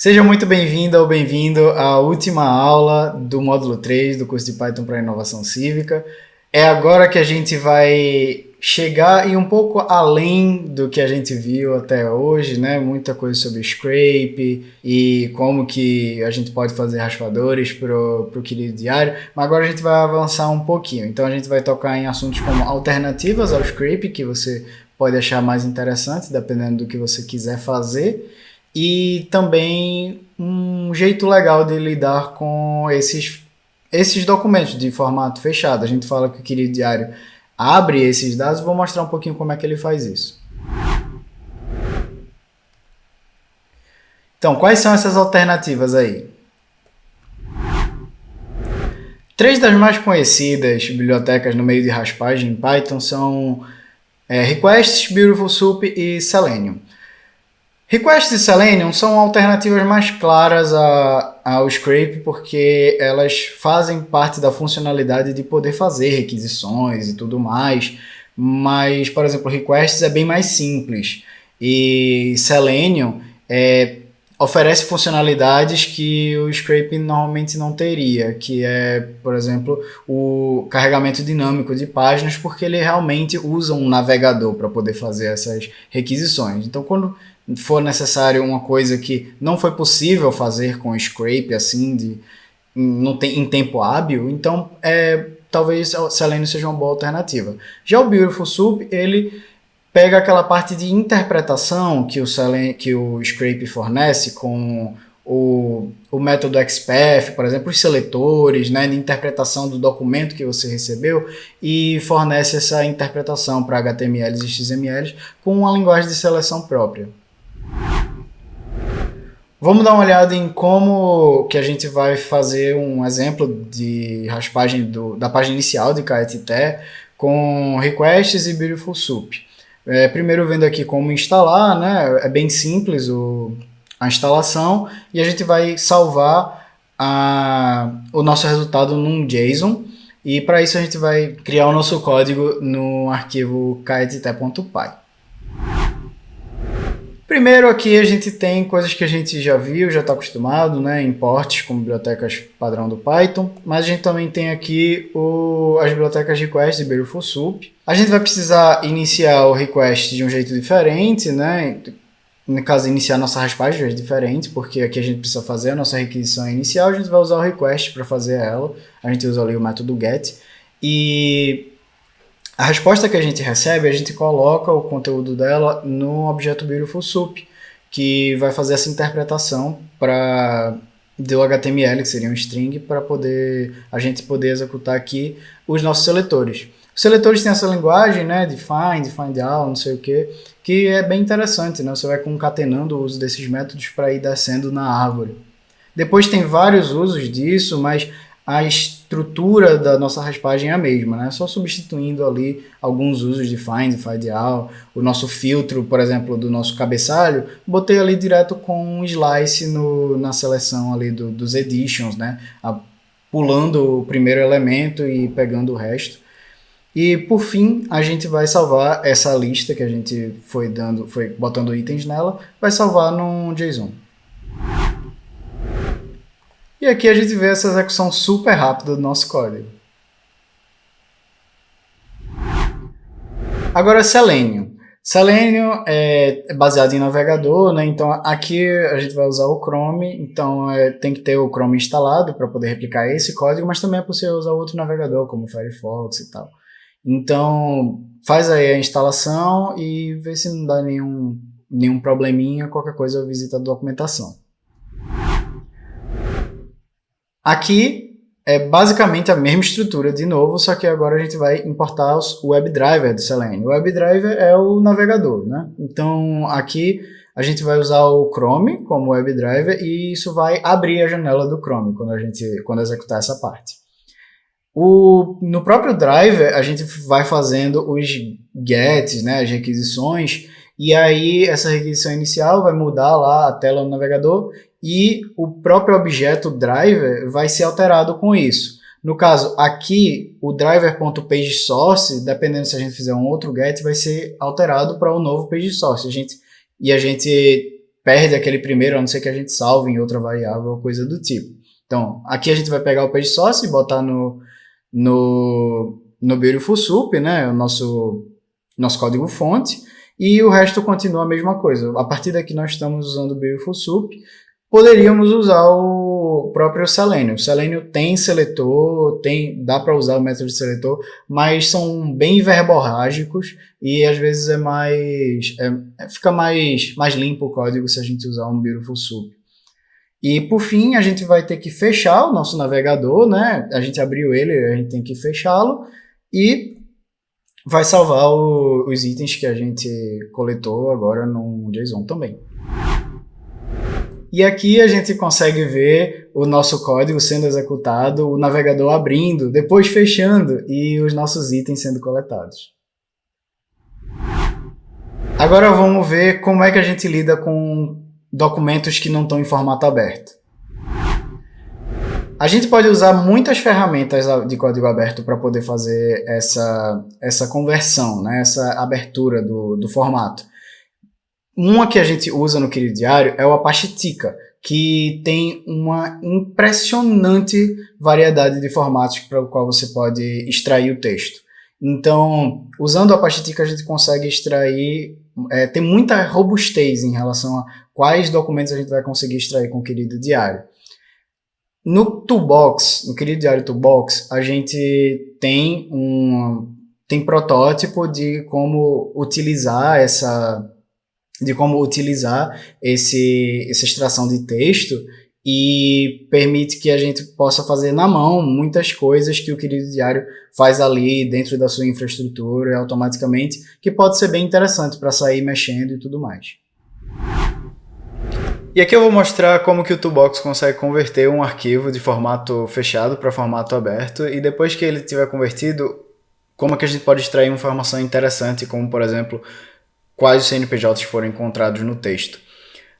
Seja muito bem-vindo ou bem-vindo à última aula do módulo 3 do curso de Python para Inovação Cívica. É agora que a gente vai chegar e um pouco além do que a gente viu até hoje, né? Muita coisa sobre scrape e como que a gente pode fazer raspadores para o querido diário, mas agora a gente vai avançar um pouquinho. Então a gente vai tocar em assuntos como alternativas ao scrape, que você pode achar mais interessante, dependendo do que você quiser fazer e também um jeito legal de lidar com esses, esses documentos de formato fechado. A gente fala que o querido diário abre esses dados, vou mostrar um pouquinho como é que ele faz isso. Então, quais são essas alternativas aí? Três das mais conhecidas bibliotecas no meio de raspagem em Python são é, Requests, Beautiful Soup e Selenium. Requests e Selenium são alternativas mais claras ao Scrape porque elas fazem parte da funcionalidade de poder fazer requisições e tudo mais, mas, por exemplo, Requests é bem mais simples e Selenium é, oferece funcionalidades que o Scrape normalmente não teria, que é, por exemplo, o carregamento dinâmico de páginas, porque ele realmente usa um navegador para poder fazer essas requisições. Então, quando for necessário uma coisa que não foi possível fazer com scrape assim de não tem em tempo hábil, então é, talvez o Selenium seja uma boa alternativa. Já o Beautiful Soup, ele pega aquela parte de interpretação que o, Selenium, que o Scrape fornece com o, o método XPath, por exemplo, os seletores, né, de interpretação do documento que você recebeu e fornece essa interpretação para HTMLs e XMLs com uma linguagem de seleção própria. Vamos dar uma olhada em como que a gente vai fazer um exemplo de raspagem do, da página inicial de KTT com requests e beautiful soup. É, primeiro vendo aqui como instalar, né? é bem simples o, a instalação e a gente vai salvar a, o nosso resultado num JSON e para isso a gente vai criar o nosso código no arquivo ktt.py. Primeiro aqui a gente tem coisas que a gente já viu, já está acostumado, né? Importes como bibliotecas padrão do Python, mas a gente também tem aqui o, as bibliotecas request e Beautiful Soup. A gente vai precisar iniciar o request de um jeito diferente, né? No caso, iniciar nossa raspagem de um jeito diferente, porque aqui a gente precisa fazer a nossa requisição inicial, a gente vai usar o request para fazer ela. A gente usa ali o método get. E a resposta que a gente recebe, a gente coloca o conteúdo dela no objeto Beautiful Soup, que vai fazer essa interpretação para do HTML, que seria um string, para poder a gente poder executar aqui os nossos seletores. Os seletores têm essa linguagem, né, de find, find não sei o que, que é bem interessante, né? Você vai concatenando o uso desses métodos para ir descendo na árvore. Depois tem vários usos disso, mas a estrutura da nossa raspagem é a mesma, né? Só substituindo ali alguns usos de find, find out, o nosso filtro, por exemplo, do nosso cabeçalho, botei ali direto com um slice no, na seleção ali do, dos editions, né? A, pulando o primeiro elemento e pegando o resto. E por fim, a gente vai salvar essa lista que a gente foi dando, foi botando itens nela, vai salvar num JSON. E aqui a gente vê essa execução super rápida do nosso código. Agora Selenium. Selenium é baseado em navegador, né? então aqui a gente vai usar o Chrome, então é, tem que ter o Chrome instalado para poder replicar esse código, mas também é possível usar outro navegador, como Firefox e tal. Então faz aí a instalação e vê se não dá nenhum, nenhum probleminha, qualquer coisa visita a documentação. Aqui é basicamente a mesma estrutura de novo, só que agora a gente vai importar o WebDriver do Selenium. O WebDriver é o navegador, né? Então aqui a gente vai usar o Chrome como WebDriver e isso vai abrir a janela do Chrome quando a gente quando executar essa parte. O, no próprio driver a gente vai fazendo os gets, né, as requisições, e aí essa requisição inicial vai mudar lá a tela no navegador e o próprio objeto driver vai ser alterado com isso. No caso, aqui, o driver.pageSource, dependendo se a gente fizer um outro get, vai ser alterado para o um novo pageSource. A gente, e a gente perde aquele primeiro, a não ser que a gente salve em outra variável ou coisa do tipo. Então, aqui a gente vai pegar o page source e botar no, no, no Beautiful Soup, né, o nosso, nosso código fonte, e o resto continua a mesma coisa. A partir daqui nós estamos usando o Beautiful Soup, poderíamos usar o próprio Selenium. O Selenium tem seletor, tem, dá para usar o método de seletor, mas são bem verborrágicos e às vezes é mais é, fica mais, mais limpo o código se a gente usar um Beautiful Soup. E por fim, a gente vai ter que fechar o nosso navegador, né? A gente abriu ele, a gente tem que fechá-lo e vai salvar o, os itens que a gente coletou agora no JSON também. E aqui a gente consegue ver o nosso código sendo executado, o navegador abrindo, depois fechando e os nossos itens sendo coletados. Agora vamos ver como é que a gente lida com documentos que não estão em formato aberto. A gente pode usar muitas ferramentas de código aberto para poder fazer essa, essa conversão, né? essa abertura do, do formato. Uma que a gente usa no Querido Diário é o Apache Tika, que tem uma impressionante variedade de formatos para o qual você pode extrair o texto. Então, usando o Apache Tika, a gente consegue extrair, é, tem muita robustez em relação a quais documentos a gente vai conseguir extrair com o Querido Diário. No Toolbox, no Querido Diário Toolbox, a gente tem um tem protótipo de como utilizar essa de como utilizar esse, essa extração de texto e permite que a gente possa fazer na mão muitas coisas que o querido diário faz ali dentro da sua infraestrutura automaticamente, que pode ser bem interessante para sair mexendo e tudo mais. E aqui eu vou mostrar como que o Toolbox consegue converter um arquivo de formato fechado para formato aberto e depois que ele tiver convertido, como que a gente pode extrair informação interessante, como por exemplo, quais os CNPJs foram encontrados no texto.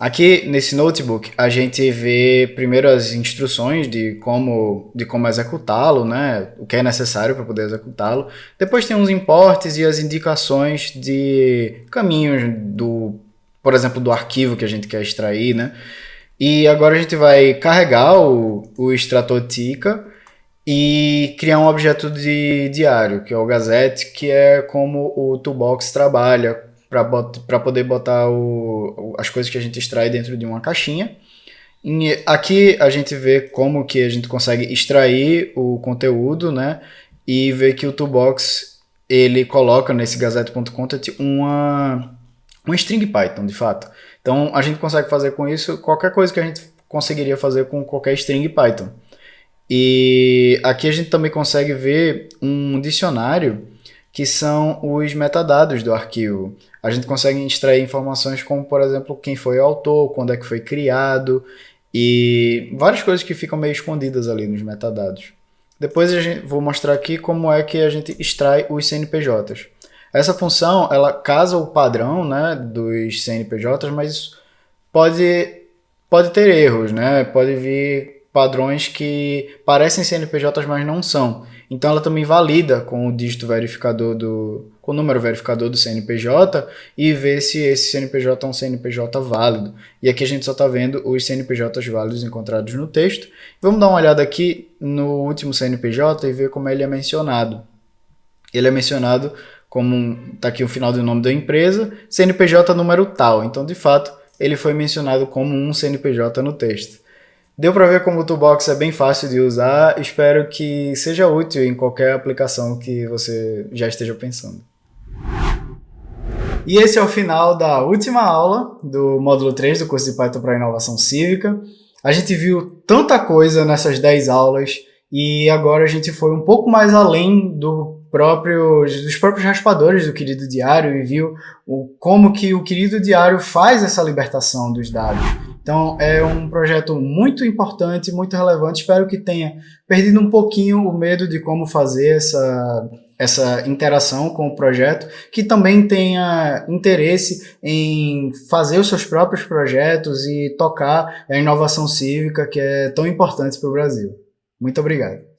Aqui nesse notebook a gente vê primeiro as instruções de como, de como executá-lo, né? o que é necessário para poder executá-lo. Depois tem uns importes e as indicações de caminhos do, por exemplo, do arquivo que a gente quer extrair. Né? E agora a gente vai carregar o, o extrator Tika e criar um objeto de diário, que é o Gazette, que é como o Toolbox trabalha para poder botar o, as coisas que a gente extrai dentro de uma caixinha. E aqui a gente vê como que a gente consegue extrair o conteúdo, né? E ver que o Toolbox ele coloca nesse gazette.content uma, uma string Python, de fato. Então a gente consegue fazer com isso qualquer coisa que a gente conseguiria fazer com qualquer string Python. E aqui a gente também consegue ver um dicionário que são os metadados do arquivo. A gente consegue extrair informações como, por exemplo, quem foi o autor, quando é que foi criado e várias coisas que ficam meio escondidas ali nos metadados. Depois gente, vou mostrar aqui como é que a gente extrai os CNPJs. Essa função, ela casa o padrão né, dos CNPJs, mas pode, pode ter erros, né? pode vir padrões que parecem CNPJs, mas não são. Então ela também valida com o dígito verificador do com o número verificador do CNPJ e vê se esse CNPJ é um CNPJ válido. E aqui a gente só está vendo os CNPJs válidos encontrados no texto. Vamos dar uma olhada aqui no último CNPJ e ver como ele é mencionado. Ele é mencionado como, está aqui o final do nome da empresa, CNPJ número tal. Então, de fato, ele foi mencionado como um CNPJ no texto. Deu para ver como o Toolbox é bem fácil de usar, espero que seja útil em qualquer aplicação que você já esteja pensando. E esse é o final da última aula do módulo 3 do curso de Python para Inovação Cívica. A gente viu tanta coisa nessas 10 aulas e agora a gente foi um pouco mais além do próprio, dos próprios raspadores do querido diário e viu o, como que o querido diário faz essa libertação dos dados. Então é um projeto muito importante, muito relevante. Espero que tenha perdido um pouquinho o medo de como fazer essa, essa interação com o projeto, que também tenha interesse em fazer os seus próprios projetos e tocar a inovação cívica que é tão importante para o Brasil. Muito obrigado.